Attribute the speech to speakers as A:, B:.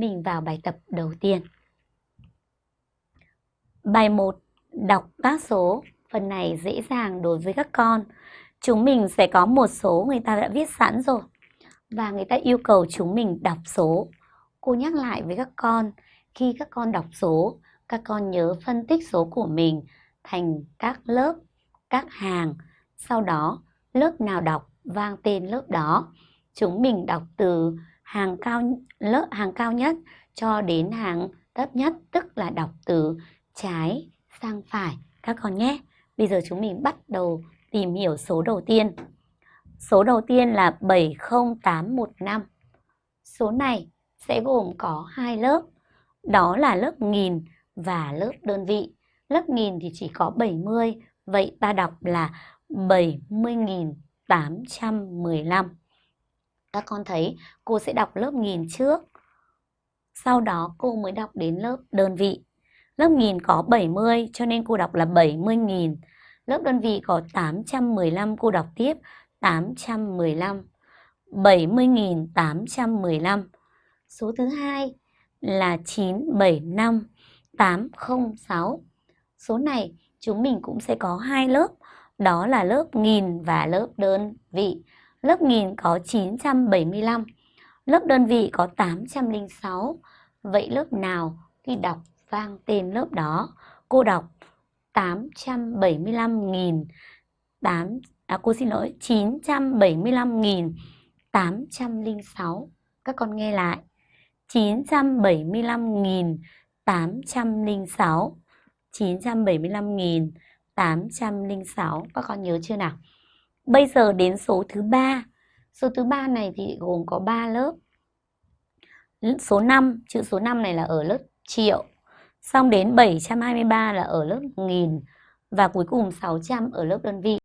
A: Mình vào bài tập đầu tiên. Bài 1. Đọc các số. Phần này dễ dàng đối với các con. Chúng mình sẽ có một số người ta đã viết sẵn rồi. Và người ta yêu cầu chúng mình đọc số. Cô nhắc lại với các con, khi các con đọc số, các con nhớ phân tích số của mình thành các lớp, các hàng. Sau đó, lớp nào đọc vang tên lớp đó. Chúng mình đọc từ hàng cao lớp hàng cao nhất cho đến hàng thấp nhất tức là đọc từ trái sang phải các con nhé. Bây giờ chúng mình bắt đầu tìm hiểu số đầu tiên. Số đầu tiên là 70815. Số này sẽ gồm có hai lớp. Đó là lớp nghìn và lớp đơn vị. Lớp nghìn thì chỉ có 70, vậy ta đọc là 70.815 các con thấy cô sẽ đọc lớp nghìn trước. Sau đó cô mới đọc đến lớp đơn vị. Lớp nghìn có 70 cho nên cô đọc là 70.000. Lớp đơn vị có 815 cô đọc tiếp 815. 70.815. Số thứ hai là 975 806. Số này chúng mình cũng sẽ có hai lớp, đó là lớp nghìn và lớp đơn vị. Lớp nghìn có 975, lớp đơn vị có 806. Vậy lớp nào khi đọc vang tên lớp đó? Cô đọc 875.000 8 à cô xin lỗi 975.806. Các con nghe lại. 975.806. 975.806. Các con nhớ chưa nào? Bây giờ đến số thứ ba. Số thứ ba này thì gồm có 3 lớp. Số 5, chữ số 5 này là ở lớp triệu. Xong đến 723 là ở lớp nghìn và cuối cùng 600 ở lớp đơn vị.